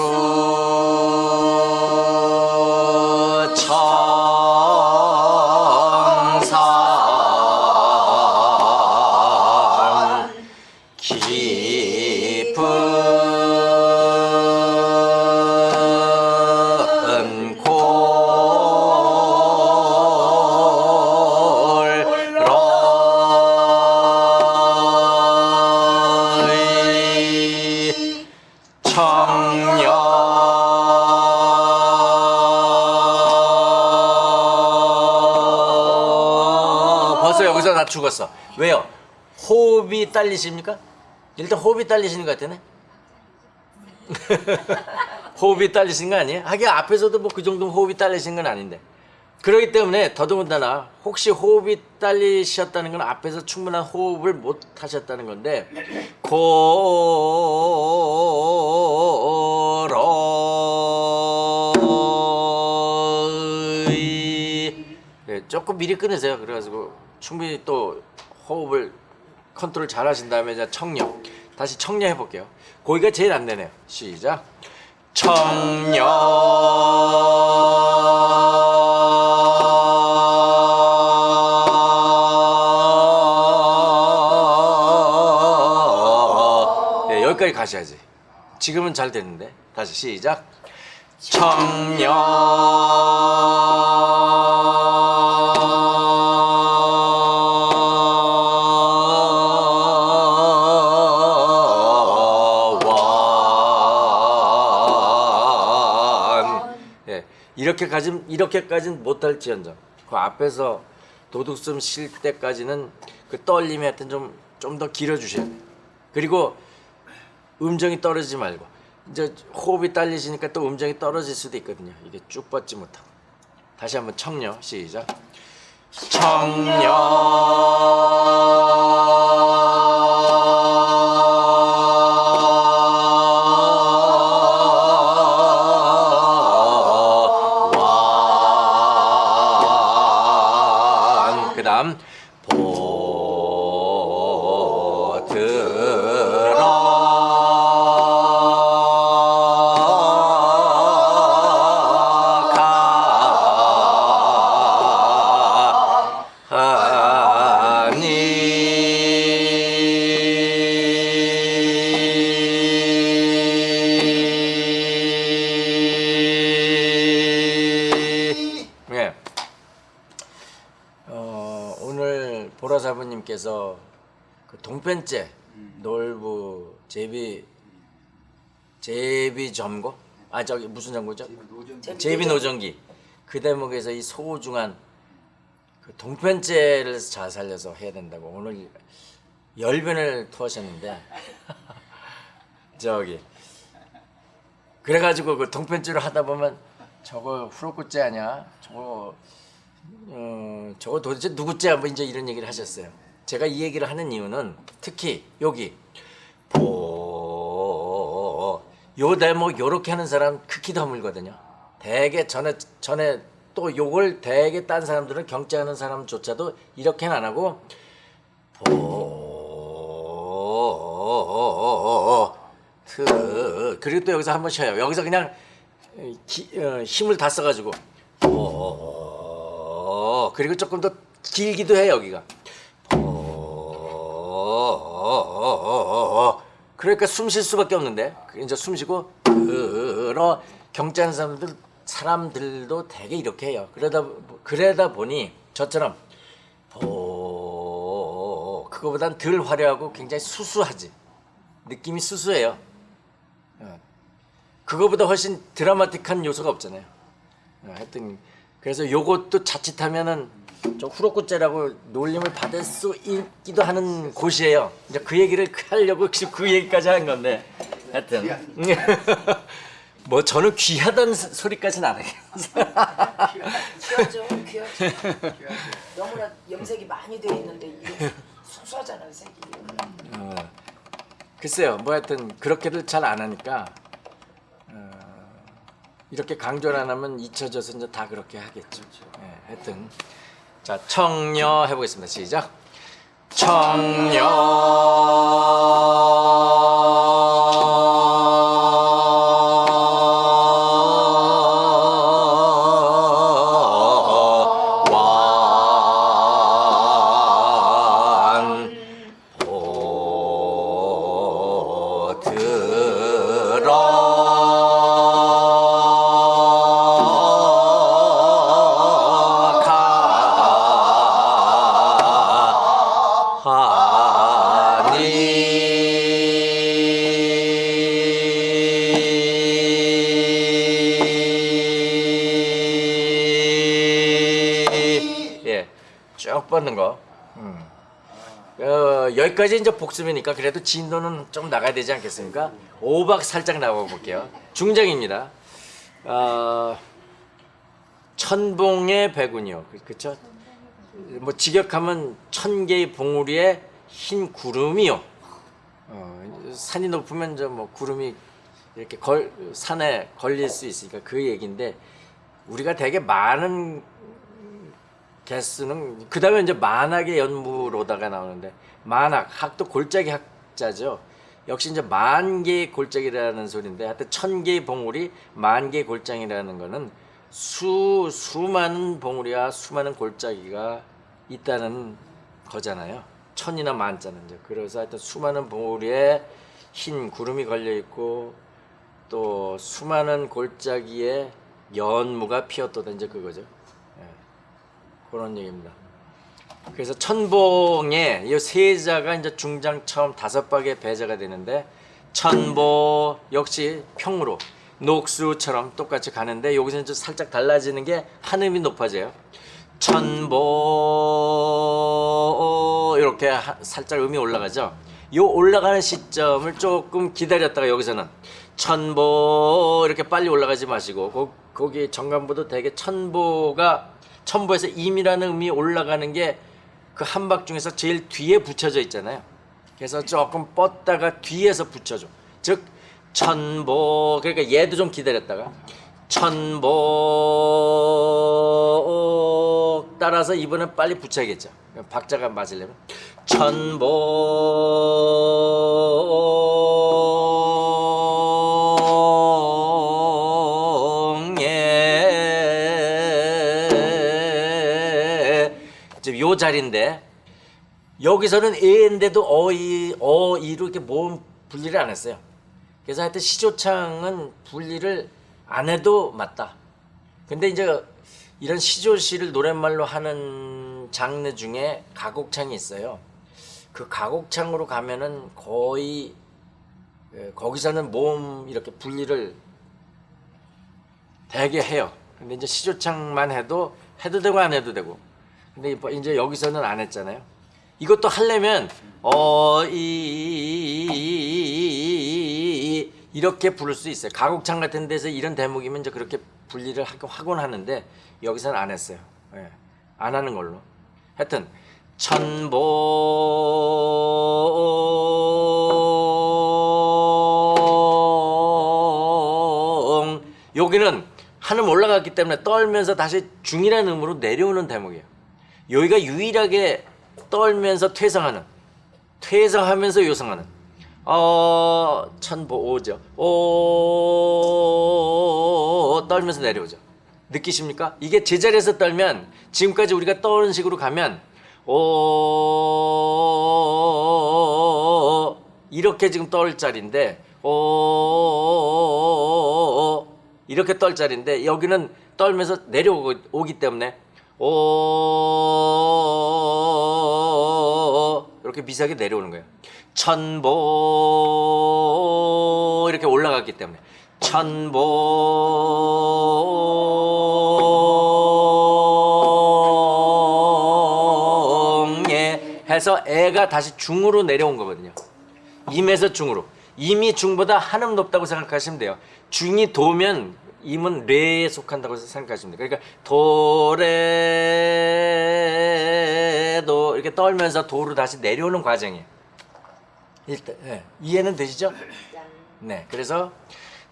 [SPEAKER 1] 죽었어 왜요 호흡이 딸리십니까? 일단 호흡이 딸리시는 것 같으네. 호흡이 딸리신 거 아니에요? 하긴 앞에서도 뭐 그 정도 호흡이 딸리신 건 아닌데. 그렇기 때문에 더더군다나 혹시 호흡이 딸리셨다는 건 앞에서 충분한 호흡을 못 하셨다는 건데 고로이 네, 조금 미리 끊으세요. 그래가지고 충분히 또 호흡을 컨트롤 잘 하신 다음에 이제 청력 다시 청력 해볼게요. 거기가 제일 안 되네요. 시작. 청력 네, 여기까지 가셔야지. 지금은 잘 되는데 다시 시작. 청원 이렇게까지 이렇게까지는 못할지언정 그 앞에서 도둑숨 쉴 때까지는 그 떨림이 하여튼 좀 좀 더 길어 주셔야 돼요. 그리고 음정이 떨어지지 말고 이제 호흡이 딸리시니까 또 음정이 떨어질 수도 있거든요. 이게 쭉 뻗지 못하고 다시 한번 청려 시작. 청년 보라사부님께서 그 동편제 놀부 제비 제비 점거 아 저기 무슨 점거죠? 제비 노정기 그 대목에서 이 소중한 그 동편제를 잘 살려서 해야 된다고 오늘 열변을 토하셨는데 저기 그래가지고 그 동편제를 하다 보면 저거 후로꾸째 아니야? 저거 어, 저거 도대체 누구째? 뭐 이제 이런 얘기를 하셨어요. 제가 이 얘기를 하는 이유는 특히 여기 보, 요 대목 요렇게 하는 사람 극히 드물거든요. 대개 전에 전에 또 요걸 대개 딴 사람들은 경제하는 사람조차도 이렇게는 안 하고 보, 트 그리고 또 여기서 한 번 쉬어요. 여기서 그냥 기, 어, 힘을 다 써가지고 보, 그리고 조금 더 길기도 해 여기가 보, 그러니까 숨 쉴 수밖에 없는데 이제 숨 쉬고 그러 경제하는 사람들 사람들도 되게 이렇게 해요. 그러다 그러다 보니 저처럼 보 그거보단 덜 화려하고 굉장히 수수하지 느낌이 수수해요. 어. 그거보다 훨씬 드라마틱한 요소가 없잖아요. 어, 하여튼 그래서 요것도 자칫하면은 좀 후로꾸째라고 놀림을 받을 수 있기도 하는 곳이에요. 이제 그 얘기를 하려고 지금 그 얘기까지 한 건데 하여튼 뭐 저는 귀하다는 소- 소리까지는 안 하겠어요.
[SPEAKER 2] 귀하죠, 귀하죠. 너무나 염색이 많이 돼 있는데 이게 수수하잖아요, 색이.
[SPEAKER 1] 어, 글쎄요, 뭐 하여튼 그렇게들 잘 안 하니까 어, 이렇게 강조를 안 하면 잊혀져서 이제 다 그렇게 하겠죠. 예, 하여튼 자 청녀 해보겠습니다. 시작. 청녀 여기까지 이제 복습이니까 그래도 진도는 좀 나가야 되지 않겠습니까? 오박 살짝 나가 볼게요. 중장입니다. 어, 천봉의 배군이요. 그- 그쵸? 뭐 직역하면 천 개의 봉우리에 흰 구름이요. 어, 산이 높으면 저뭐 구름이 이렇게 걸, 산에 걸릴 수 있으니까 그 얘기인데 우리가 되게 많은 개수는 그 다음에 이제 만학의 연무로다가 나오는데 만학 학도 골짜기 학자죠. 역시 이제 만 개의 골짜기라는 소리인데 하여튼 천 개의 봉우리 만 개의 골짜기라는 거는 수 수많은 봉우리와 수많은 골짜기가 있다는 거잖아요. 천이나 만자는 이제 그래서 하여튼 수많은 봉우리에 흰 구름이 걸려 있고 또 수많은 골짜기에 연무가 피었도다 이제 그거죠. 예. 그런 얘기입니다. 그래서 천봉에 이 세자가 이제 중장 처음 다섯 박의 배자가 되는데 천보 역시 평으로 녹수처럼 똑같이 가는데 여기서 이제 살짝 달라지는 게 한 음이 높아져요. 천보 이렇게 하- 살짝 음이 올라가죠. 요 올라가는 시점을 조금 기다렸다가 여기서는 천보 이렇게 빨리 올라가지 마시고 거, 거기 정관보도 되게 천보가 천보에서 임이라는 음이 올라가는 게 그 한박 중에서 제일 뒤에 붙여져 있잖아요. 그래서 조금 뻗다가 뒤에서 붙여줘. 즉 천보 그러니까 얘도 좀 기다렸다가 천보 따라서 이번엔 빨리 붙여야겠죠. 박자가 맞으려면 천봉 요 자리인데 여기서는 에인데도 어이 어이로 이렇게 모음 분리를 안 했어요. 그래서 하여튼 시조창은 분리를 안 해도 맞다. 근데 이제 이런 시조시를 노랫말로 하는 장르 중에 가곡창이 있어요. 그 가곡창으로 가면은 거의 예, 거기서는 모음 이렇게 분리를 되게 해요. 근데 이제 시조창만 해도 해도 되고 안 해도 되고. 근데 이제 여기서는 안 했잖아요. 이것도 하려면 어 이 이렇게 부를 수 있어요. 가곡창 같은 데서 이런 대목이면 이제 그렇게 분리를 하곤 하는데 여기서는 안 했어요. 예. 안 하는 걸로. 하여튼 천봉 여기는 한음 올라갔기 때문에 떨면서 다시 중이라는 음으로 내려오는 대목이에요. 여기가 유일하게 떨면서 퇴성하는 퇴성하면서 요성하는 어 천보 오죠. 오 떨면서 내려오죠. 느끼십니까? 이게 제자리에서 떨면 지금까지 우리가 떠오는 식으로 가면 오 이렇게 지금 떨 자리인데 오 이렇게 떨 자리인데 여기는 떨면서 내려오기 때문에 오 이렇게 미세하게 내려오는 거예요. 천보 이렇게 올라갔기 때문에 천봉에 해서 애가 다시 중으로 내려온 거거든요. 임에서 중으로. 임이 중보다 한음 높다고 생각하시면 돼요. 중이 도면 임은 레에 속한다고 생각하시면 돼요. 그러니까 도레도 이렇게 떨면서 도로 다시 내려오는 과정이에요. 일단 예. 이해는 되시죠? 네. 그래서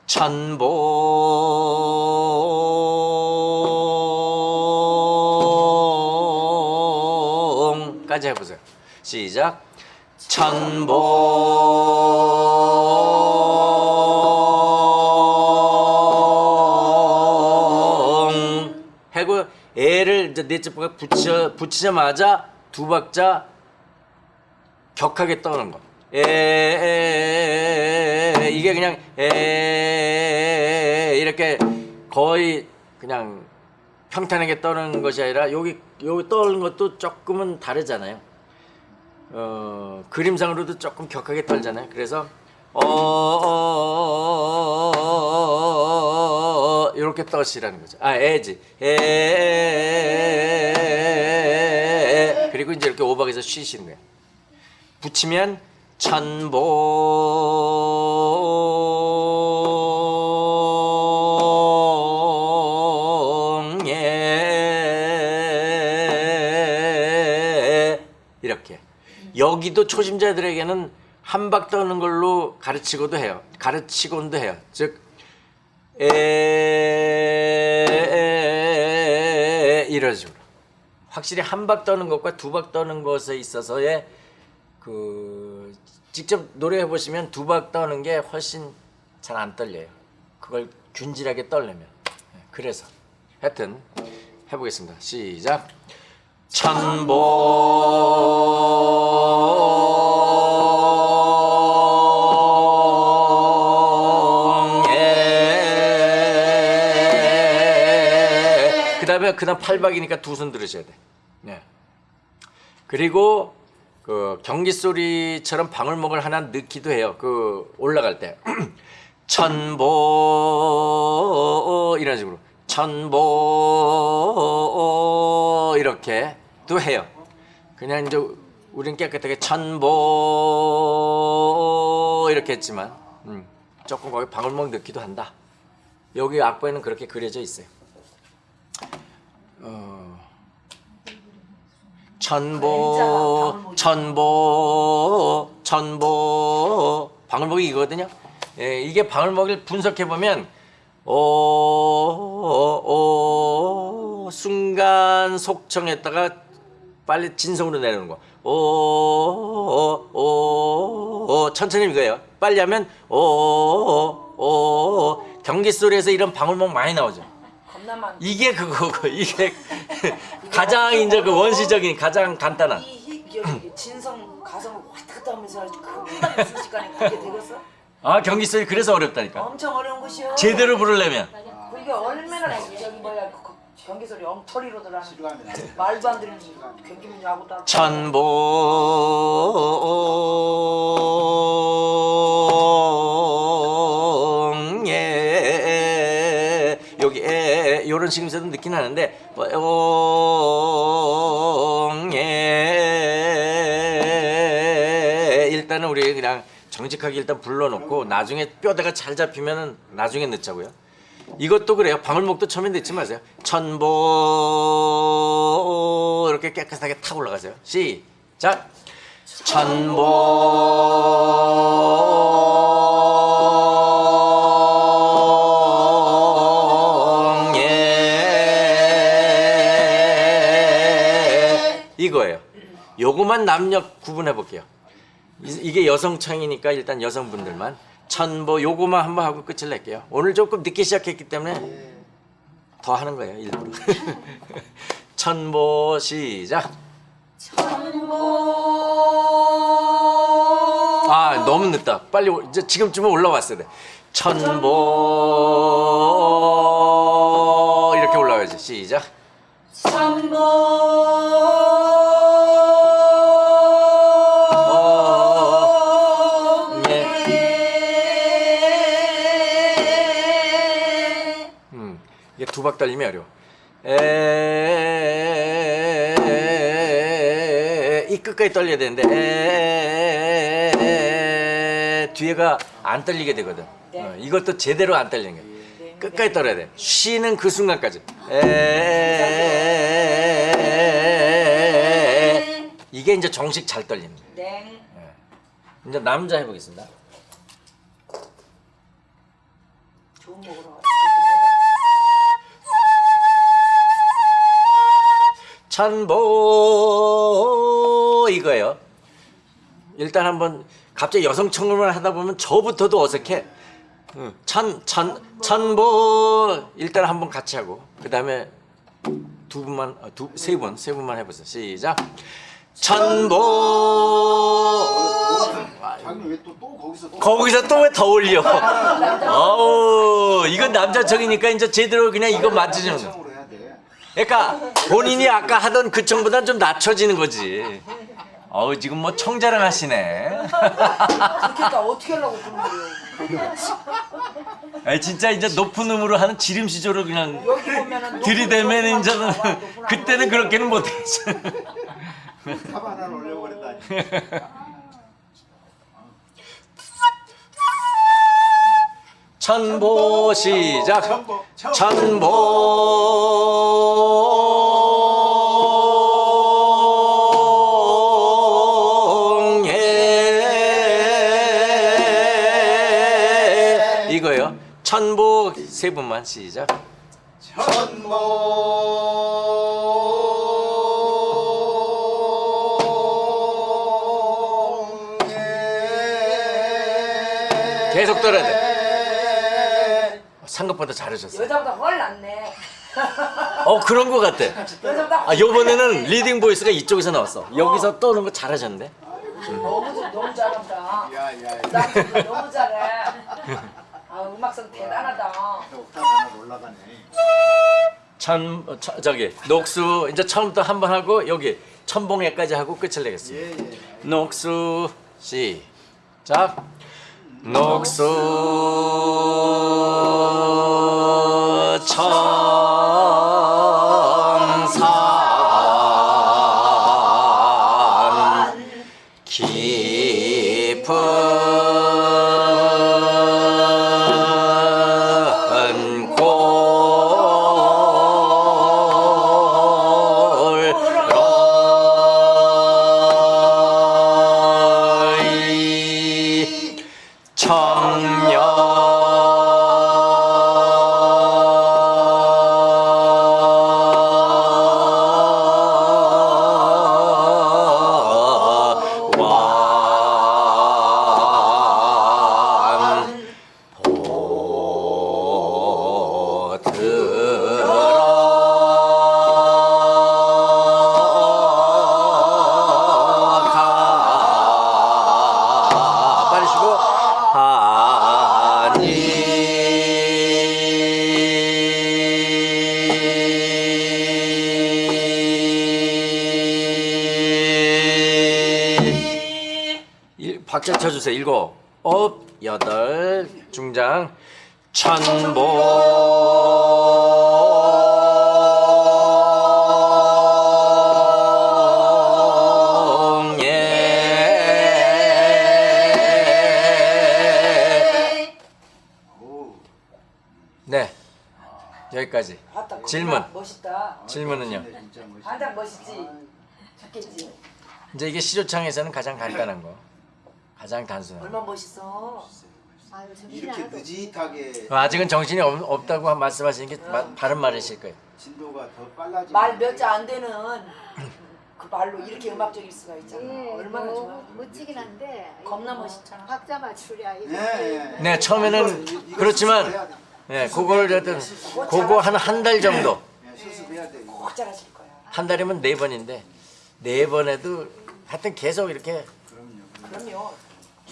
[SPEAKER 1] 천봉까지 해보세요. 시작. 천봉 이제 넷째 번에 붙여 붙이자마자 두 박자 격하게 떠는 거. 에, 이게 그냥 에 이렇게 거의 그냥 평탄하게 떠는 것이 아니라 여기 여기 떠는 것도 조금은 다르잖아요. 어, 그림상으로도 조금 격하게 떨잖아요. 그래서 어, 어, 어, 어, 이렇게 떠시라는 거죠. 아, 에지. 에. 그리고 이제 이렇게 오박에서 쉬시는 거예요. 붙이면 천봉에 이렇게 여기도 초심자들에게는 한박 떠는 걸로 가르치고도 해요. 가르치곤도 해요. 즉 에, 이런 식으로 확실히 한 박 떠는 것과 두 박 떠는 것에 있어서의 그 직접 노래해 보시면 두 박 떠는 게 훨씬 잘 안 떨려요. 그걸 균질하게 떨려면 네, 그래서 하여튼 해보겠습니다. 시작. 천봉 그다음 팔박이니까 두 손 들으셔야 돼. 네. 그리고 그 경기 소리처럼 방울목을 하나 넣기도 해요. 그 올라갈 때 천보 이런 식으로 천보 이렇게도 해요. 그냥 이제 우린 깨끗하게 천보 이렇게 했지만 음, 조금 거기 방울목 넣기도 한다. 여기 악보에는 그렇게 그려져 있어요. 어, 천보 천보 천보 방울목이 이거거든요. 예, 이게 방울목을 분석해 보면 오, 오, 순간 속청했다가 빨리 진성으로 내려오는 거. 오, 오, 오, 오, 천천히 이거예요. 빨리 하면 오, 오, 오, 경기 소리에서 이런 방울목 많이 나오죠.
[SPEAKER 2] 많.
[SPEAKER 1] 이게 그거고 이게 가장 이제 그 원시적인 가장 간단한
[SPEAKER 2] 이 희- 여기 진성 가성을 왔다 갔다 하면서 금방 순식간에 그게 되겠어?
[SPEAKER 1] 아 경기 소리 그래서 어렵다니까
[SPEAKER 2] 엄청 어려운 것이요.
[SPEAKER 1] 제대로 부르려면
[SPEAKER 2] 그게 얼마나 저기 뭐야 그- 그 경기 소리 엉터리로 들어. 말도 안 되는 경기문 야구 다.
[SPEAKER 1] 천봉 에 요런 식으로 느낌 나는데 봉에 일단은 우리 그냥 정직하게 일단 불러놓고 나중에 뼈대가 잘 잡히면은 나중에 넣자고요. 이것도 그래요. 방울목도 처음에 넣지 마세요. 천보 이렇게 깨끗하게 탁 올라가세요. 시작. 천봉 요거만 남녀 구분해 볼게요. 이- 이게 여성창이니까 일단 여성분들만 천보 요거만 한번 하고 끝을 낼게요. 오늘 조금 늦게 시작했기 때문에 더 하는 거예요 일부러. 천보 시작. 아 너무 늦다. 빨리 올- 이제 지금쯤은 올라왔어야 돼. 천보 이렇게 올라와야지. 시작. 어, 두박 달림이 어려워. 에, 이 끝까지 떨려야 되는데 에, 뒤에가 안 떨리게 되거든. 어, 이것도 제대로 안 떨리는 거야. 끝까지 떨어야 돼. 쉬는 그 순간까지. 에, 이게 이제 정식 잘 떨립니다.
[SPEAKER 2] 네.
[SPEAKER 1] 이제 남자 해보겠습니다.
[SPEAKER 2] 좋은 먹으러
[SPEAKER 1] 천보 이거예요. 일단 한번 갑자기 여성 청음을 하다 보면 저부터도 어색해. 응. 천, 천, 천보 일단 한번 같이 하고 그 다음에 두 분만 어, 두세 분, 세 분만 해보세요. 시작.
[SPEAKER 3] 왜또 또 거기서 또
[SPEAKER 1] 거기서 또 왜 더 올려? 어우 이건 남자 청이니까 이제 제대로 그냥 이거
[SPEAKER 3] 돼.
[SPEAKER 1] 그러니까 본인이 아까 하던 그 청보단 좀 낮춰지는 거지. 어우 지금 뭐 청자랑 하시네.
[SPEAKER 2] 그러니까 어떻게 하려고 그런 거예요?
[SPEAKER 1] 진짜 이제 높은 음으로 하는 지름 시조로 그냥
[SPEAKER 2] 여기 보면은
[SPEAKER 1] 들이대면 이제는 그때는 그렇게는 못했어.
[SPEAKER 3] 탑 하나 올려버린다
[SPEAKER 1] 천보 시작.
[SPEAKER 4] 천보, 천보.
[SPEAKER 1] 이거요. 천보 세 분만 시작.
[SPEAKER 4] 천보
[SPEAKER 1] 계속 떨어야 돼. 생각보다 잘하셨어요.
[SPEAKER 2] 여자보다 훨 낫네.
[SPEAKER 1] 어 그런 거 같아.
[SPEAKER 2] 여자보다
[SPEAKER 1] 아 요번에는 leading voice가 이쪽에서 나왔어. 여기서 떠는 거 잘하셨는데.
[SPEAKER 2] 너무 너무 잘한다.
[SPEAKER 4] 야야
[SPEAKER 2] 나 지금 너무 잘해. 아 음악성 대단하다.
[SPEAKER 4] 하나 올라가네
[SPEAKER 1] 천 어, 저, 저기 녹수 이제 처음부터 한 번 하고 여기 천봉에까지 하고 끝을 내겠습니다.
[SPEAKER 4] 예예
[SPEAKER 1] 녹수 시작. 녹수 천 박자 쳐주세요. 일곱, 업, 여덟, 중장, 천봉예.
[SPEAKER 4] 오
[SPEAKER 1] 네, 여기까지. 질문.
[SPEAKER 2] 멋있다.
[SPEAKER 1] 질문은요.
[SPEAKER 2] 한장 멋있지. 좋겠지.
[SPEAKER 1] 이제 이게 시조창에서는 가장 간단한 거, 가장 단순한. 거.
[SPEAKER 2] 얼마 멋있어.
[SPEAKER 5] 아유
[SPEAKER 4] 이렇게
[SPEAKER 5] 하나도
[SPEAKER 4] 느릿하게
[SPEAKER 1] 아직은 정신이 없, 없다고 말씀하시는 게 마- 바른 말이실 거예요.
[SPEAKER 4] 진도가 더 빨라지고
[SPEAKER 2] 말몇자안 되는 그 말로 이렇게 음악적일 수가 있잖아.
[SPEAKER 5] 예,
[SPEAKER 2] 얼마나
[SPEAKER 5] 뭐
[SPEAKER 2] 좋아.
[SPEAKER 5] 멋지긴 한데
[SPEAKER 2] 겁나
[SPEAKER 5] 뭐
[SPEAKER 2] 멋있잖아.
[SPEAKER 5] 박자 맞추랴 이거
[SPEAKER 4] 네,
[SPEAKER 1] 네, 처음에는
[SPEAKER 4] 이거- 이거
[SPEAKER 1] 그렇지만. 네, 그걸 하여튼 그거 한 한 달 정도.
[SPEAKER 4] 네, 수습해야 돼 이거.
[SPEAKER 2] 꼭 잘하실 거야.
[SPEAKER 1] 한 달이면 네 번인데 네 번에도 하여튼 계속 이렇게
[SPEAKER 4] 그럼요
[SPEAKER 2] 그럼요.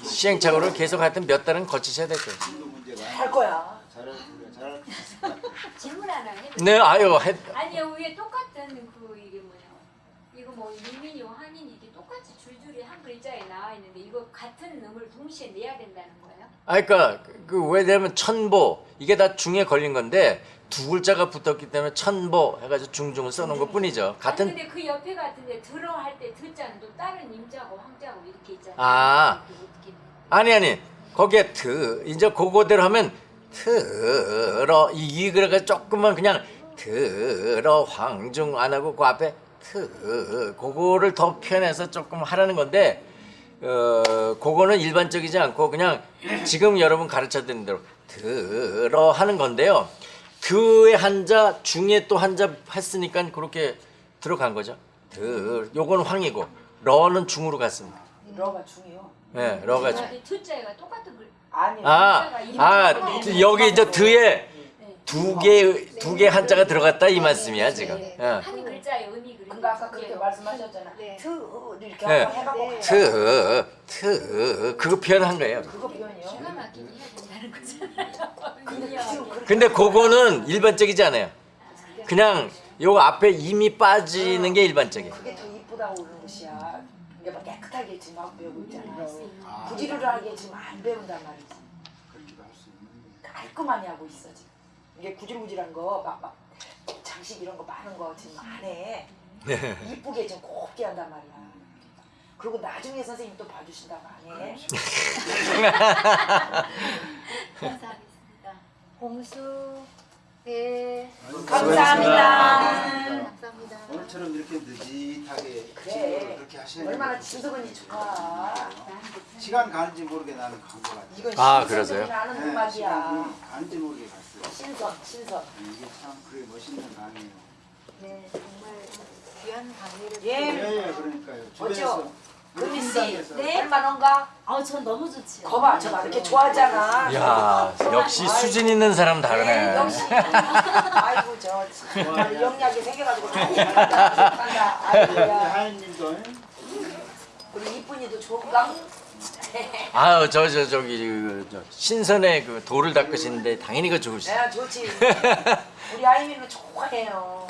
[SPEAKER 1] 시행착오를 계속 하여튼 몇 달은 거치셔야 될 거예요.
[SPEAKER 2] 할 거야.
[SPEAKER 6] 질문 하나 해도
[SPEAKER 1] 네, 아유, 해,
[SPEAKER 6] 아니요 위에 똑같은 그 이게 뭐냐 이거 뭐 민민이 한인 이게 똑같이 줄줄이 한 글자에 나와 있는데 이거 같은 음을 동시에 내야 된다는 거예요?
[SPEAKER 1] 아, 그러니까 그 왜냐면 천보 이게 다 중에 걸린 건데 두 글자가 붙었기 때문에 천보 해가지고 중중을 써놓은 것 뿐이죠.
[SPEAKER 6] 아니
[SPEAKER 1] 같은
[SPEAKER 6] 근데 그 옆에 같은데 들어 할때 듣자는 또 다른 임자고 황자고 이렇게 있잖아요.
[SPEAKER 1] 아.
[SPEAKER 6] 어떻게
[SPEAKER 1] 아니 아니 거기에 트 이제 그거대로 하면 트러 이, 이 그래가 조금만 그냥 트러 황중 안 하고 그 앞에 트 그거를 더 표현해서 조금 하라는 건데 어 그거는 일반적이지 않고 그냥 지금 여러분 가르쳐 드린 대로 들어 하는 건데요. 드의 한자 중에 또 한자 했으니까 그렇게 들어간 거죠. 드 요건 황이고 러는 중으로 갔습니다.
[SPEAKER 2] 러가 중요.
[SPEAKER 1] 네, 러가 중.
[SPEAKER 6] 이 듣자가 똑같은 글.
[SPEAKER 2] 아니.
[SPEAKER 1] 아, 아, 드- 여기 이제 드에 두 개, 두 개 한자가 들어갔다 이 말씀이야, 지금. 어.
[SPEAKER 6] 한 글자의 의미 그런
[SPEAKER 2] 그러니까 아까 그렇게 말씀하셨잖아.
[SPEAKER 5] 네.
[SPEAKER 2] 트 이렇게
[SPEAKER 1] 네.
[SPEAKER 2] 해갖고
[SPEAKER 5] 네.
[SPEAKER 1] 트, 트, 그거 표현한 거예요.
[SPEAKER 2] 그거 표현이요.
[SPEAKER 6] 기가 막히게 해야 된다는 거잖아요.
[SPEAKER 2] 근데
[SPEAKER 1] 근데 그거는 일반적이지 않아요. 그냥 요 앞에 이미 빠지는 게 일반적이에요.
[SPEAKER 2] 그게 더 이쁘다고 이게 막 깨끗하게 지금 막 배우고 있잖아. 구지르르하게 지금 안 배운단 말이지.
[SPEAKER 4] 그렇게도 할 수 있는데
[SPEAKER 2] 깔끔하게 하고 있어 지금. 이게 구질구질한 거 막 막 장식 이런 거 많은 거 지금 안 해. 이쁘게 좀 곱게 한단 말이야. 그리고 나중에 선생님 또 봐주신다고 안 해.
[SPEAKER 5] 감사하겠습니다. 홍수 배
[SPEAKER 2] 감사합니다.
[SPEAKER 5] 감사합니다.
[SPEAKER 4] 오늘처럼 이렇게 느릿하게
[SPEAKER 2] 그래.
[SPEAKER 4] 진도를 그렇게 하시는
[SPEAKER 2] 얼마나
[SPEAKER 4] 게
[SPEAKER 2] 진석은이 좋아.
[SPEAKER 4] 시간 가는지 모르게 나는 같아요.
[SPEAKER 2] 이건
[SPEAKER 1] 아, 그러세요?
[SPEAKER 2] 나는
[SPEAKER 4] 네,
[SPEAKER 2] 음악이야.
[SPEAKER 4] 가는지 모르게 갔어요.
[SPEAKER 2] 신선, 신선.
[SPEAKER 4] 이게 참 그래 멋있는 강이에요.
[SPEAKER 5] 네 정말 귀한 강의를
[SPEAKER 2] 예.
[SPEAKER 4] 예, 예, 그러니까요. 주변에서
[SPEAKER 2] 금미 씨,
[SPEAKER 6] 네.
[SPEAKER 2] 할만한가?
[SPEAKER 7] 아우 전 너무 좋지요.
[SPEAKER 2] 거봐, 저 봐, 이렇게 좋아하잖아.
[SPEAKER 1] 야 역시 수준 있는 사람
[SPEAKER 2] 네,
[SPEAKER 1] 다르네.
[SPEAKER 2] 역시. 아이고 저 정말 영리하게 생겨가지고. 아이고야.
[SPEAKER 4] 하연님도
[SPEAKER 2] 우리 이쁜이도 좋은가?
[SPEAKER 1] 아유 저 저 저기 그, 저, 신선의 그 돌을 닦으시는데 당연히 그 좋으시.
[SPEAKER 2] 야 좋지. 우리 아이미는 좋아해요.